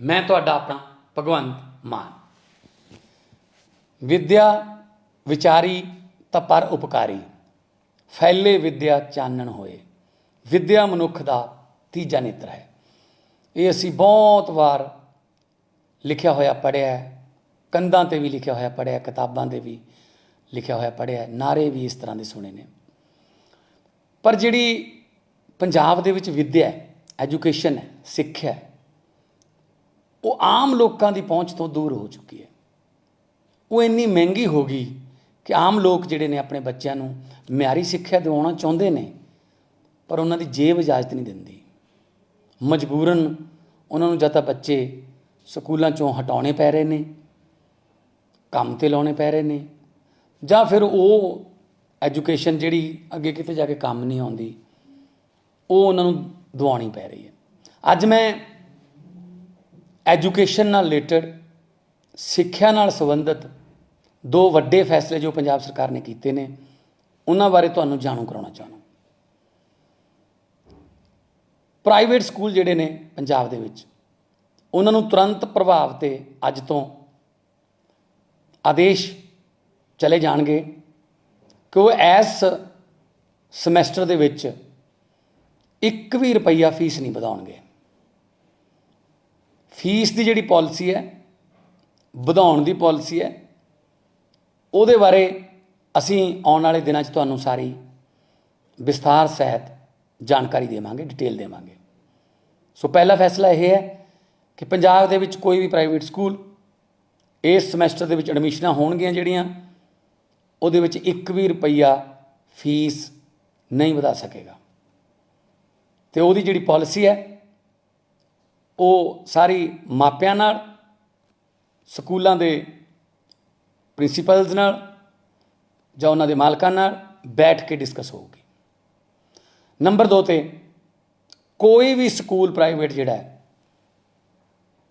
ਮੈਂ ਤੁਹਾਡਾ ਆਪਣਾ ਭਗਵੰਤ ਮਾਨ। ਵਿਦਿਆ ਵਿਚਾਰੀ ਤਾਂ ਪਰ ਉਪਕਾਰੀ। ਫੈਲੇ ਵਿਦਿਆ ਚਾਨਣ ਹੋਏ। ਵਿਦਿਆ ਮਨੁੱਖ ਦਾ ਤੀਜਾ ਨੇਤਰ ਹੈ। ਇਹ ਅਸੀਂ ਬਹੁਤ ਵਾਰ ਲਿਖਿਆ ਹੋਇਆ ਪੜਿਆ ਕੰਧਾਂ ਤੇ ਵੀ ਲਿਖਿਆ ਹੋਇਆ ਪੜਿਆ ਕਿਤਾਬਾਂ ਦੇ ਵੀ ਲਿਖਿਆ ਹੋਇਆ ਪੜਿਆ ਨਾਰੇ ਵੀ ਇਸ ਤਰ੍ਹਾਂ ਦੇ ਸੁਣੇ ਨੇ। ਪਰ ਜਿਹੜੀ ਪੰਜਾਬ ਦੇ ਵਿੱਚ ਵਿਦਿਆ ਐਜੂਕੇਸ਼ਨ ਹੈ, ਸਿੱਖਿਆ ਹੈ ਉਹ ਆਮ ਲੋਕਾਂ ਦੀ ਪਹੁੰਚ ਤੋਂ ਦੂਰ ਹੋ ਚੁੱਕੀ ਹੈ। ਉਹ ਇੰਨੀ ਮਹਿੰਗੀ ਹੋ ਗਈ ਕਿ ਆਮ ਲੋਕ ਜਿਹੜੇ ਨੇ ਆਪਣੇ ਬੱਚਿਆਂ ਨੂੰ ਮਿਆਰੀ ਸਿੱਖਿਆ ਦਿਵਾਉਣਾ ਚਾਹੁੰਦੇ ਨੇ, ਪਰ ਉਹਨਾਂ ਦੀ ਜੇਬ ਇਜਾਜ਼ਤ ਨਹੀਂ ਦਿੰਦੀ। ਮਜਬੂਰਨ ਉਹਨਾਂ ਨੂੰ ਜਾਂ ਤਾਂ ਬੱਚੇ ਸਕੂਲਾਂ ਚੋਂ ਹਟਾਉਣੇ ਪੈ ਰਹੇ ਨੇ, ਕੰਮ ਤੇ ਲਾਉਣੇ ਪੈ ਰਹੇ ਨੇ, ਜਾਂ ਫਿਰ ਉਹ ਐਜੂਕੇਸ਼ਨ ਜਿਹੜੀ ਅੱਗੇ ਕਿਤੇ ਜਾ ਕੇ ਕੰਮ ਨਹੀਂ ਆਉਂਦੀ, ਉਹ ਉਹਨਾਂ ਨੂੰ ਦਵਾਉਣੀ ਪੈ ਰਹੀ ਹੈ। ਅੱਜ ਮੈਂ ਐਜੂਕੇਸ਼ਨ ਨਾਲ ਰਿਲੇਟਡ, ਸਿੱਖਿਆ ਨਾਲ ਸੰਬੰਧਿਤ ਦੋ ਵੱਡੇ ਫੈਸਲੇ ਜੋ ਪੰਜਾਬ ਸਰਕਾਰ ਨੇ ਕੀਤੇ ਨੇ, ਉਹਨਾਂ ਬਾਰੇ ਤੁਹਾਨੂੰ ਜਾਣੂ ਕਰਾਉਣਾ ਚਾਹੁੰਦਾ ਪ੍ਰਾਈਵੇਟ ਸਕੂਲ ਜਿਹੜੇ ਨੇ ਪੰਜਾਬ ਦੇ ਵਿੱਚ, ਉਹਨਾਂ ਨੂੰ ਤੁਰੰਤ ਪ੍ਰਭਾਵ ਤੇ ਅੱਜ ਤੋਂ ਆਦੇਸ਼ ਚਲੇ ਜਾਣਗੇ ਕਿ ਉਹ ਇਸ ਸਮੈਸਟਰ ਦੇ ਵਿੱਚ ਇੱਕ ਵੀ ਰੁਪਈਆ ਫੀਸ ਨਹੀਂ ਵਧਾਉਣਗੇ। ਫੀਸ ਦੀ ਜਿਹੜੀ ਪੋਲਿਸੀ ਹੈ, ਵਧਾਉਣ ਦੀ ਪੋਲਿਸੀ ਹੈ, ਉਹਦੇ ਬਾਰੇ ਅਸੀਂ ਆਉਣ ਵਾਲੇ ਦਿਨਾਂ 'ਚ ਤੁਹਾਨੂੰ ਸਾਰੀ ਵਿਸਥਾਰ ਸਹਿਤ ਜਾਣਕਾਰੀ ਦੇਵਾਂਗੇ ਡਿਟੇਲ ਦੇਵਾਂਗੇ। ਸੋ ਪਹਿਲਾ ਫੈਸਲਾ ਇਹ ਹੈ ਕਿ ਪੰਜਾਬ ਦੇ ਵਿੱਚ ਕੋਈ ਵੀ ਪ੍ਰਾਈਵੇਟ ਸਕੂਲ ਇਸ ਸਮੈਸਟਰ ਦੇ ਵਿੱਚ ਐਡਮਿਸ਼ਨਾਂ ਹੋਣਗੀਆਂ ਜਿਹੜੀਆਂ, ਉਹਦੇ ਵਿੱਚ ਇੱਕ ਵੀ ਰੁਪਈਆ ਫੀਸ ਨਹੀਂ ਵਧਾ ਸਕੇਗਾ। ਤੇ ਉਹਦੀ ਜਿਹੜੀ ਪਾਲਿਸੀ ਹੈ ਉਹ ਸਾਰੀ ਮਾਪਿਆਂ ਨਾਲ, ਸਕੂਲਾਂ ਦੇ ਪ੍ਰਿੰਸੀਪਲਜ਼ ਨਾਲ ਜਾਂ ਉਹਨਾਂ ਦੇ ਮਾਲਕਾਂ ਨਾਲ ਬੈਠ ਕੇ ਡਿਸਕਸ ਹੋਊਗੀ। ਨੰਬਰ 2 ਤੇ ਕੋਈ ਵੀ ਸਕੂਲ ਪ੍ਰਾਈਵੇਟ ਜਿਹੜਾ ਹੈ,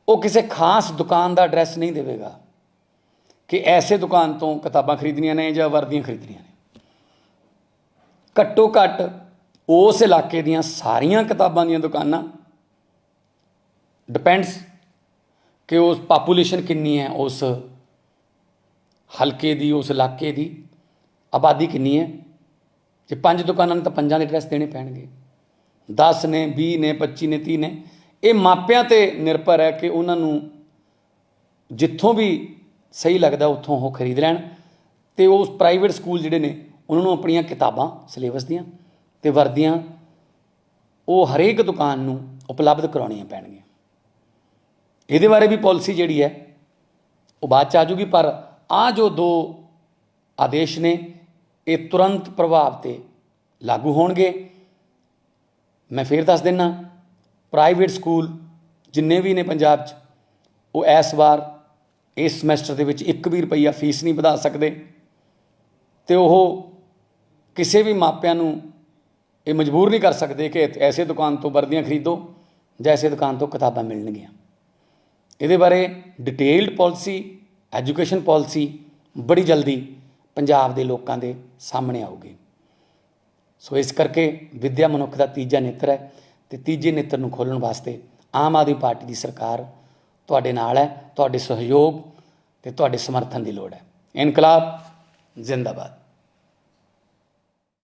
ਉਹ ਕਿਸੇ ਖਾਸ ਦੁਕਾਨ ਦਾ ਐਡਰੈਸ ਨਹੀਂ ਦੇਵੇਗਾ ਕਿ ਐਸੇ ਦੁਕਾਨ ਤੋਂ ਕਿਤਾਬਾਂ ਖਰੀਦਣੀਆਂ ਨੇ ਜਾਂ ਵਰਦੀਆਂ ਖਰੀਦਣੀਆਂ ਨੇ। ਘੱਟੋ ਘੱਟ ਉਸ ਇਲਾਕੇ ਦੀਆਂ ਸਾਰੀਆਂ ਕਿਤਾਬਾਂ ਦੀਆਂ ਦੁਕਾਨਾਂ ਡਿਪੈਂਡਸ ਕਿ ਉਸ ਪਾਪੂਲੇਸ਼ਨ ਕਿੰਨੀ ਹੈ, ਉਸ ਹਲਕੇ ਦੀ, ਉਸ ਇਲਾਕੇ ਦੀ ਆਬਾਦੀ ਕਿੰਨੀ ਹੈ। ਜੇ ਪੰਜ ਦੁਕਾਨਾਂ ਨੇ ਤਾਂ ਪੰਜਾਂ ਦੇ ਐਡਰੈਸ ਦੇਣੇ ਪੈਣਗੇ। 10 ਨੇ 20 ਨੇ 25 ਨੇ 30 ਨੇ। ਇਹ ਮਾਪਿਆਂ ਤੇ ਨਿਰਭਰ ਹੈ ਕਿ ਉਹਨਾਂ ਨੂੰ ਜਿੱਥੋਂ ਵੀ ਸਹੀ ਲੱਗਦਾ ਉੱਥੋਂ ਉਹ ਖਰੀਦ ਲੈਣ ਤੇ ਉਸ ਪ੍ਰਾਈਵੇਟ ਸਕੂਲ ਜਿਹੜੇ ਨੇ, ਉਹਨਾਂ ਨੂੰ ਆਪਣੀਆਂ ਕਿਤਾਬਾਂ ਸਿਲੇਬਸ ਦੀਆਂ ਤੇ ਵਰਦੀਆਂ, ਉਹ ਹਰੇਕ ਦੁਕਾਨ ਨੂੰ ਉਪਲਬਧ ਕਰਾਉਣੀਆਂ ਪੈਣਗੀਆਂ। ਇਹਦੇ ਬਾਰੇ ਵੀ ਪਾਲਿਸੀ ਜਿਹੜੀ ਹੈ, ਉਹ ਬਾਅਦ ਚ ਆ ਜੂਗੀ ਪਰ ਆ ਜੋ ਦੋ ਆਦੇਸ਼ ਨੇ, ਇਹ ਤੁਰੰਤ ਪ੍ਰਭਾਵ ਤੇ ਲਾਗੂ ਹੋਣਗੇ। ਮੈਂ ਫੇਰ ਦੱਸ ਦਿੰਨਾ ਪ੍ਰਾਈਵੇਟ ਸਕੂਲ ਜਿੰਨੇ ਵੀ ਨੇ ਪੰਜਾਬ 'ਚ, ਉਹ ਇਸ ਵਾਰ ਇਸ ਸਮੈਸਟਰ ਦੇ ਵਿੱਚ 1 ਵੀ ਰੁਪਈਆ ਫੀਸ ਨਹੀਂ ਵਧਾ ਸਕਦੇ। ਤੇ ਉਹ ਕਿਸੇ ਵੀ ਮਾਪਿਆਂ ਨੂੰ ਇਹ ਮਜਬੂਰ ਨਹੀਂ ਕਰ ਸਕਦੇ ਕਿ ਐਸੇ ਦੁਕਾਨ ਤੋਂ ਵਰਦੀਆਂ ਖਰੀਦੋ, ਜਾਂ ਐਸੇ ਦੁਕਾਨ ਤੋਂ ਕਿਤਾਬਾਂ ਮਿਲਣਗੀਆਂ। ਇਹਦੇ ਬਾਰੇ ਡਿਟੇਲਡ ਪੋਲਿਸੀ ਐਜੂਕੇਸ਼ਨ ਪੋਲਿਸੀ ਬੜੀ ਜਲਦੀ ਪੰਜਾਬ ਦੇ ਲੋਕਾਂ ਦੇ ਸਾਹਮਣੇ ਆਊਗੀ। ਸੋ ਇਸ ਕਰਕੇ ਵਿੱਦਿਆ ਮਨੁੱਖ ਦਾ ਤੀਜਾ ਨੇਤਰ ਹੈ ਤੇ ਤੀਜੇ ਨੇਤਰ ਨੂੰ ਖੋਲਣ ਵਾਸਤੇ ਆਮ ਆਦਮੀ ਪਾਰਟੀ ਦੀ ਸਰਕਾਰ ਤੁਹਾਡੇ ਨਾਲ ਹੈ, ਤੁਹਾਡੇ ਸਹਿਯੋਗ ਤੇ ਤੁਹਾਡੇ ਸਮਰਥਨ ਦੀ ਲੋੜ ਹੈ। ਇਨਕਲਾਬ ਜ਼ਿੰਦਾਬਾਦ।